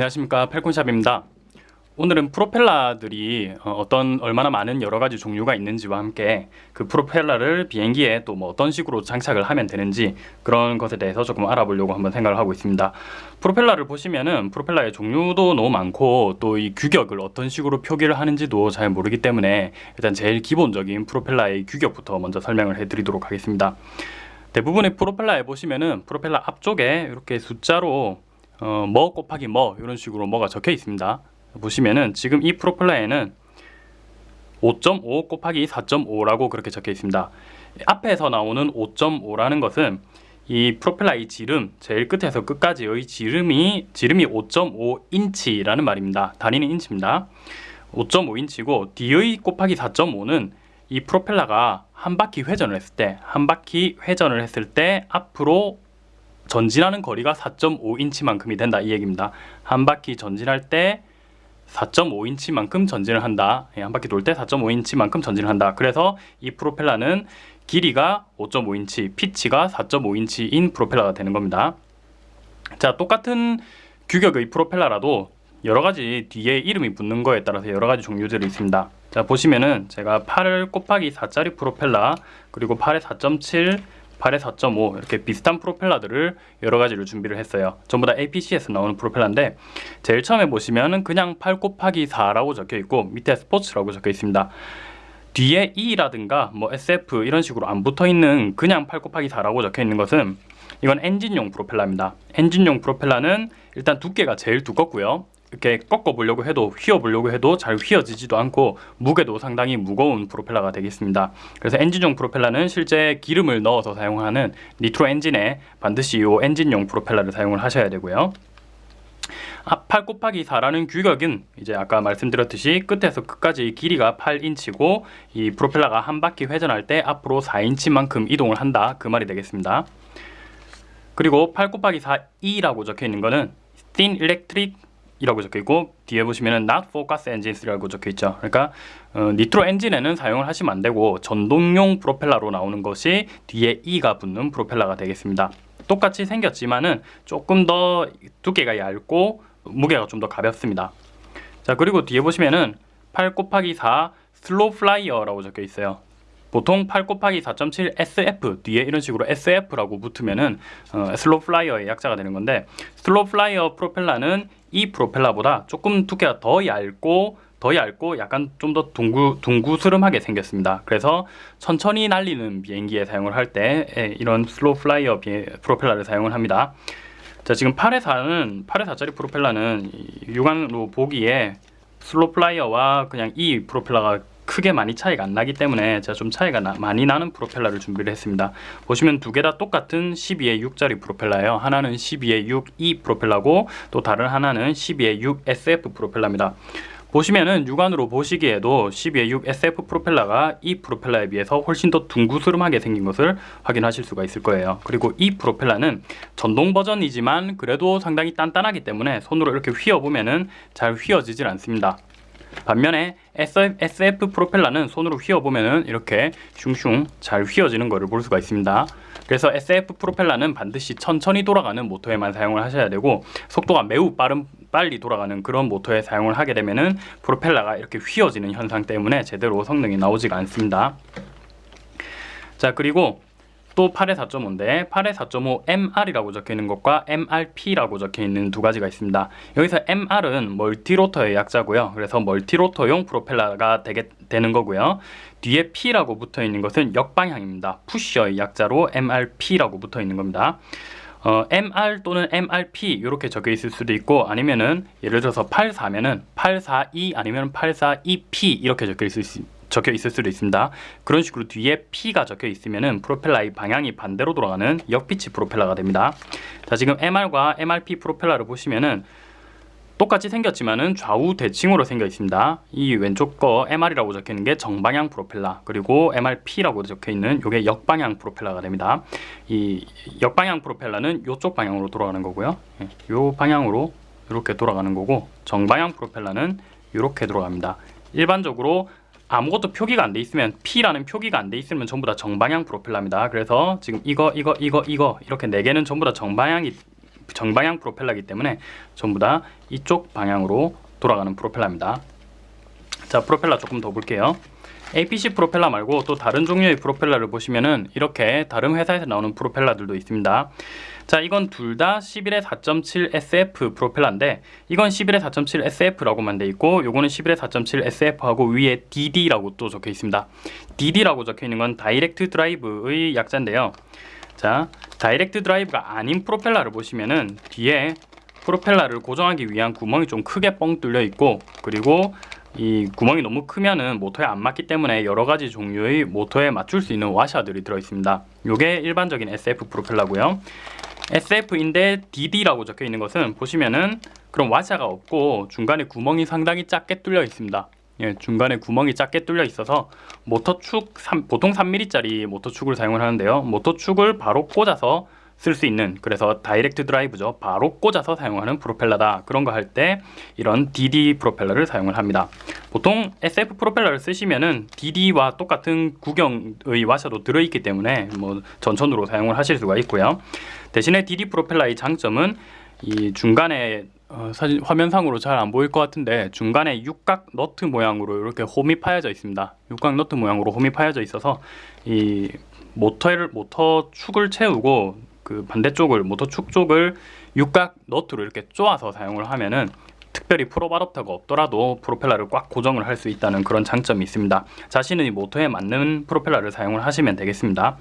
안녕하십니까. 팔콘샵입니다. 오늘은 프로펠러들이 어, 어떤 얼마나 많은 여러 가지 종류가 있는지와 함께 그 프로펠러를 비행기에 또 뭐 어떤 식으로 장착을 하면 되는지 그런 것에 대해서 조금 알아보려고 한번 생각을 하고 있습니다. 프로펠러를 보시면은 프로펠러의 종류도 너무 많고 또 이 규격을 어떤 식으로 표기를 하는지도 잘 모르기 때문에 일단 제일 기본적인 프로펠러의 규격부터 먼저 설명을 해 드리도록 하겠습니다. 대부분의 프로펠러에 보시면은 프로펠러 앞쪽에 이렇게 숫자로 어, 뭐 곱하기 뭐 이런 식으로 뭐가 적혀 있습니다. 보시면은 지금 이 프로펠러에는 5.5 곱하기 4.5라고 그렇게 적혀 있습니다. 앞에서 나오는 5.5라는 것은 이 프로펠러의 지름 제일 끝에서 끝까지의 지름이 지름이 5.5인치라는 말입니다. 단위는 인치입니다. 5.5인치고 뒤의 곱하기 4.5는 이 프로펠러가 한 바퀴 회전을 했을 때 한 바퀴 회전을 했을 때 앞으로 전진하는 거리가 4.5인치만큼이 된다 이 얘기입니다. 한 바퀴 전진할 때 4.5인치만큼 전진을 한다. 예, 한 바퀴 돌 때 4.5인치만큼 전진을 한다. 그래서 이 프로펠러는 길이가 5.5인치, 피치가 4.5인치인 프로펠러가 되는 겁니다. 자, 똑같은 규격의 프로펠러라도 여러 가지 뒤에 이름이 붙는 거에 따라서 여러 가지 종류들이 있습니다. 자, 보시면은 제가 8 곱하기 4짜리 프로펠러 그리고 8의 4.7 8에 4.5 이렇게 비슷한 프로펠러들을 여러 가지를 준비를 했어요. 전부 다 APC에서 나오는 프로펠러인데 제일 처음에 보시면은 그냥 8 곱하기 4라고 적혀 있고 밑에 스포츠라고 적혀 있습니다. 뒤에 E라든가 뭐 SF 이런 식으로 안 붙어 있는 그냥 8 곱하기 4라고 적혀 있는 것은 이건 엔진용 프로펠러입니다. 엔진용 프로펠러는 일단 두께가 제일 두껍고요 이렇게 꺾어 보려고 해도 휘어 보려고 해도 잘 휘어지지도 않고 무게도 상당히 무거운 프로펠러가 되겠습니다. 그래서 엔진용 프로펠러는 실제 기름을 넣어서 사용하는 니트로 엔진에 반드시 이 엔진용 프로펠러를 사용을 하셔야 되고요. 8 곱하기 4라는 규격은 이제 아까 말씀드렸듯이 끝에서 끝까지 길이가 8인치고 이 프로펠러가 한 바퀴 회전할 때 앞으로 4인치만큼 이동을 한다. 그 말이 되겠습니다. 그리고 8 곱하기 4E라고 적혀 있는 거는 Thin Electric 이라고 적혀 있고 뒤에 보시면은 not for gas engines라고 적혀 있죠. 그러니까 어, 니트로 엔진에는 사용을 하시면 안 되고 전동용 프로펠러로 나오는 것이 뒤에 E가 붙는 프로펠러가 되겠습니다. 똑같이 생겼지만은 조금 더 두께가 얇고 무게가 좀 더 가볍습니다. 자 그리고 뒤에 보시면은 8 곱하기 4 slow flyer라고 적혀 있어요. 보통 8 곱하기 4.7 SF 뒤에 이런 식으로 SF라고 붙으면은 어, slow flyer의 약자가 되는 건데 slow flyer 프로펠러는 이 프로펠러보다 조금 두께가 더 얇고 더 얇고 약간 좀 더 둥구, 둥구스름하게 생겼습니다. 그래서 천천히 날리는 비행기에 사용을 할 때 이런 slow flyer 프로펠러를 사용을 합니다. 자 지금 8에 4는 8에 4짜리 프로펠러는 육안으로 보기에 slow flyer와 그냥 이 프로펠러가 크게 많이 차이가 안 나기 때문에 제가 좀 차이가 나, 많이 나는 프로펠러를 준비를 했습니다. 보시면 두 개 다 똑같은 12의 6짜리 프로펠러예요. 하나는 12의 6E 프로펠러고 또 다른 하나는 12의 6 SF 프로펠러입니다. 보시면은 육안으로 보시기에도 12의 6 SF 프로펠러가 이 프로펠러에 비해서 훨씬 더 둥구스름하게 생긴 것을 확인하실 수가 있을 거예요. 그리고 이 프로펠러는 전동 버전이지만 그래도 상당히 단단하기 때문에 손으로 이렇게 휘어보면은 잘 휘어지질 않습니다 반면에 SF 프로펠러는 손으로 휘어보면 이렇게 슝슝 잘 휘어지는 것을 볼 수가 있습니다. 그래서 SF 프로펠러는 반드시 천천히 돌아가는 모터에만 사용을 하셔야 되고 속도가 매우 빠른 빨리 돌아가는 그런 모터에 사용을 하게 되면 프로펠러가 이렇게 휘어지는 현상 때문에 제대로 성능이 나오지가 않습니다. 자 그리고 또 8의 4.5인데 8의 4.5 MR이라고 적혀있는 것과 MRP라고 적혀있는 두 가지가 있습니다. 여기서 MR은 멀티로터의 약자고요. 그래서 멀티로터용 프로펠러가 되게, 되는 거고요. 뒤에 P라고 붙어있는 것은 역방향입니다. 푸셔의 약자로 MRP라고 붙어있는 겁니다. 어, MR 또는 MRP 이렇게 적혀 있을 수도 있고 아니면은 예를 들어서 84면은 842 아니면 842P 이렇게 적혀 있을 수 있습니다 적혀 있을 수도 있습니다. 그런 식으로 뒤에 P가 적혀 있으면 프로펠러의 방향이 반대로 돌아가는 역피치 프로펠러가 됩니다. 자 지금 MR과 MRP 프로펠러를 보시면은 똑같이 생겼지만은 좌우 대칭으로 생겨 있습니다. 이 왼쪽 거 MR이라고 적혀 있는 게 정방향 프로펠러 그리고 MRP라고 적혀 있는 이게 역방향 프로펠러가 됩니다. 이 역방향 프로펠러는 이쪽 방향으로 돌아가는 거고요. 이 예, 방향으로 이렇게 돌아가는 거고 정방향 프로펠러는 이렇게 돌아갑니다. 일반적으로 아무것도 표기가 안 돼 있으면 P라는 표기가 안 돼 있으면 전부 다 정방향 프로펠러입니다. 그래서 지금 이거 이거 이거 이거 이렇게 네 개는 전부 다 정방향이 정방향 프로펠러이기 때문에 전부 다 이쪽 방향으로 돌아가는 프로펠러입니다. 자 프로펠러 조금 더 볼게요. APC 프로펠러 말고 또 다른 종류의 프로펠러를 보시면은 이렇게 다른 회사에서 나오는 프로펠러들도 있습니다. 자 이건 둘 다 11의 4.7 SF 프로펠러인데 이건 11의 4.7 SF라고만 돼 있고 요거는 11의 4.7 SF하고 위에 DD라고 또 적혀 있습니다. DD라고 적혀 있는 건 direct drive의 약자인데요. 자 direct drive가 아닌 프로펠러를 보시면은 뒤에 프로펠러를 고정하기 위한 구멍이 좀 크게 뻥 뚫려 있고 그리고 이 구멍이 너무 크면은 모터에 안 맞기 때문에 여러 가지 종류의 모터에 맞출 수 있는 와샤들이 들어 있습니다. 요게 일반적인 SF 프로펠러고요. SF인데 DD라고 적혀 있는 것은 보시면은 그런 와샤가 없고 중간에 구멍이 상당히 작게 뚫려 있습니다. 예, 중간에 구멍이 작게 뚫려 있어서 모터축 3, 보통 3mm짜리 모터축을 사용을 하는데요. 모터축을 바로 꽂아서 쓸 수 있는 그래서 direct drive죠. 바로 꽂아서 사용하는 프로펠러다. 그런 거 할 때 이런 DD 프로펠러를 사용을 합니다. 보통 SF 프로펠러를 쓰시면은 DD와 똑같은 구경의 와셔도 들어있기 때문에 뭐 전천후로 사용을 하실 수가 있고요. 대신에 DD 프로펠러의 장점은 이 중간에 어, 사진 화면상으로 잘 안 보일 것 같은데 중간에 육각 너트 모양으로 이렇게 홈이 파여져 있습니다. 육각 너트 모양으로 홈이 파여져 있어서 이 모터를 모터 축을 채우고 그 반대쪽을 모터 축 쪽을 육각 너트로 이렇게 쪼아서 사용을 하면은 특별히 프로브 어답터가 없더라도 프로펠러를 꽉 고정을 할 수 있다는 그런 장점이 있습니다. 자신의 모터에 맞는 프로펠러를 사용을 하시면 되겠습니다.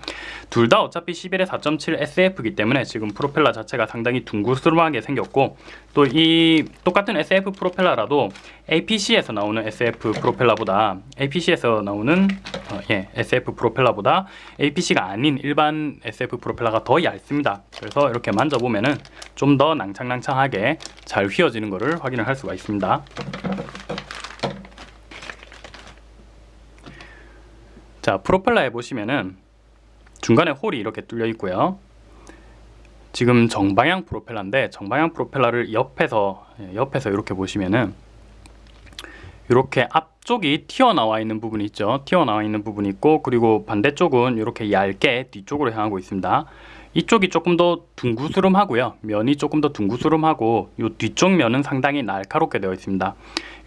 둘 다 어차피 11의 4.7 SF이기 때문에 지금 프로펠러 자체가 상당히 둥글스름하게 생겼고 또 이 똑같은 SF 프로펠러라도 APC에서 나오는 SF 프로펠러보다 APC에서 나오는 어, 예, SF 프로펠러보다 APC가 아닌 일반 SF 프로펠러가 더 얇습니다. 그래서 이렇게 만져보면은 좀 더 낭창낭창하게 잘 휘어지는 것을 확인을 할 수가 있습니다. 자, 프로펠러에 보시면은 중간에 홀이 이렇게 뚫려 있고요. 지금 정방향 프로펠러인데 정방향 프로펠러를 옆에서 예, 옆에서 이렇게 보시면은 이렇게 앞쪽이 튀어나와 있는 부분이 있죠. 튀어나와 있는 부분이 있고 그리고 반대쪽은 이렇게 얇게 뒤쪽으로 향하고 있습니다. 이쪽이 조금 더 둥구스름하고요. 면이 조금 더 둥구스름하고 이 뒤쪽 면은 상당히 날카롭게 되어 있습니다.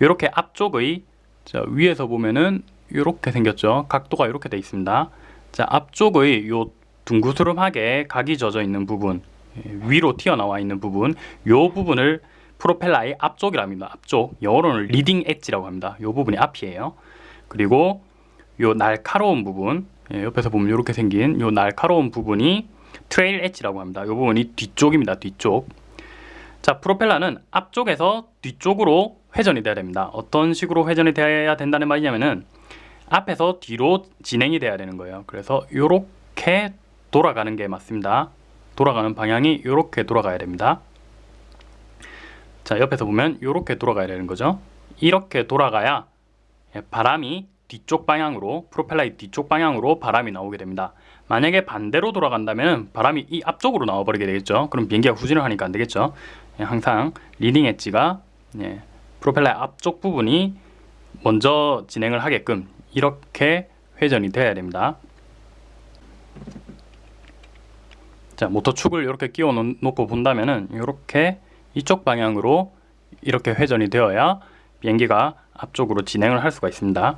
이렇게 앞쪽의 자, 위에서 보면은 이렇게 생겼죠. 각도가 이렇게 되어 있습니다. 자, 앞쪽의 요 둥구스름하게 각이 져져 있는 부분 예, 위로 튀어나와 있는 부분 요 부분을 프로펠러의 앞쪽이랍니다. 앞쪽 영어로는 leading edge라고 합니다. 요 부분이 앞이에요. 그리고 요 날카로운 부분 예, 옆에서 보면 이렇게 생긴 요 날카로운 부분이 trail edge라고 합니다. 요 부분이 뒤쪽입니다. 뒤쪽. 자, 프로펠러는 앞쪽에서 뒤쪽으로 회전이 돼야 됩니다. 어떤 식으로 회전이 돼야 된다는 말이냐면은 앞에서 뒤로 진행이 돼야 되는 거예요. 그래서 이렇게 돌아가는 게 맞습니다. 돌아가는 방향이 이렇게 돌아가야 됩니다. 자 옆에서 보면 이렇게 돌아가야 되는 거죠. 이렇게 돌아가야 바람이 뒤쪽 방향으로 프로펠러의 뒤쪽 방향으로 바람이 나오게 됩니다. 만약에 반대로 돌아간다면 바람이 이 앞쪽으로 나와버리게 되겠죠. 그럼 비행기가 후진을 하니까 안 되겠죠. 예, 항상 leading edge가 예, 프로펠러의 앞쪽 부분이 먼저 진행을 하게끔 이렇게 회전이 되어야 됩니다. 자 모터 축을 이렇게 끼워 놓고 본다면은 이렇게 이쪽 방향으로 이렇게 회전이 되어야 비행기가 앞쪽으로 진행을 할 수가 있습니다.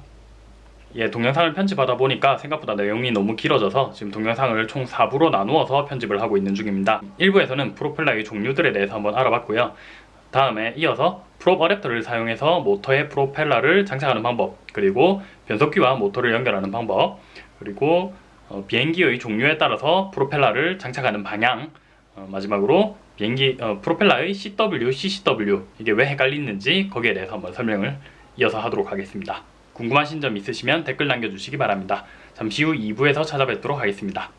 예, 동영상을 편집하다 보니까 생각보다 내용이 너무 길어져서 지금 동영상을 총 4부로 나누어서 편집을 하고 있는 중입니다. 1부에서는 프로펠러의 종류들에 대해서 한번 알아봤고요. 다음에 이어서 프롭 어댑터를 사용해서 모터의 프로펠러를 장착하는 방법 그리고 변속기와 모터를 연결하는 방법 그리고 어, 비행기의 종류에 따라서 프로펠러를 장착하는 방향 어, 마지막으로 비행기 어, 프로펠러의 CW, CCW 이게 왜 헷갈리는지 거기에 대해서 한번 설명을 이어서 하도록 하겠습니다. 궁금하신 점 있으시면 댓글 남겨주시기 바랍니다. 잠시 후 2부에서 찾아뵙도록 하겠습니다.